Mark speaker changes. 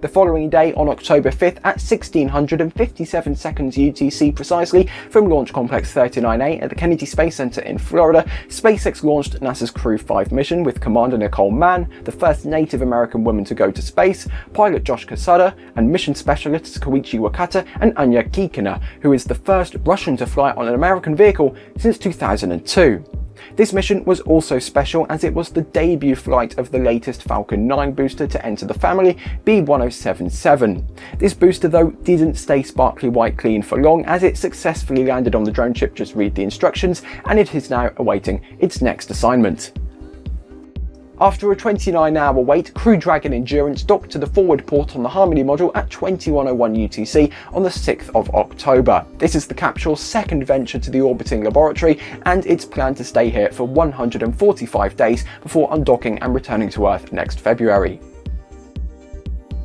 Speaker 1: The following day, on October 5th at 1657 seconds UTC precisely, from Launch Complex 39A at the Kennedy Space Center in Florida, SpaceX launched NASA's Crew 5 mission with Commander Nicole Mann, the first Native American woman to go to space, pilot Josh Cassada, and mission specialists Koichi Wakata and Anya Kikina, who is the first Russian to fly on an American vehicle since 2002. This mission was also special as it was the debut flight of the latest Falcon 9 booster to enter the family, B1077. This booster though didn't stay sparkly white clean for long as it successfully landed on the drone ship just read the instructions and it is now awaiting its next assignment. After a 29 hour wait, Crew Dragon Endurance docked to the forward port on the Harmony module at 2101 UTC on the 6th of October. This is the capsule's second venture to the orbiting laboratory and it's planned to stay here for 145 days before undocking and returning to Earth next February.